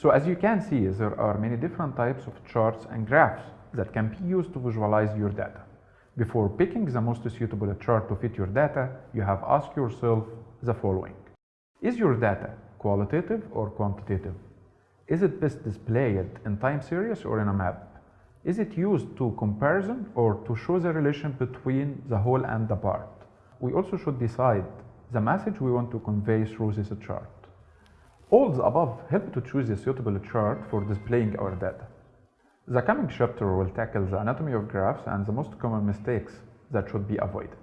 So as you can see, there are many different types of charts and graphs that can be used to visualize your data. Before picking the most suitable chart to fit your data, you have asked yourself the following. Is your data qualitative or quantitative? Is it best displayed in time series or in a map? Is it used to comparison or to show the relation between the whole and the part? We also should decide the message we want to convey through this chart. All the above help to choose a suitable chart for displaying our data. The coming chapter will tackle the anatomy of graphs and the most common mistakes that should be avoided.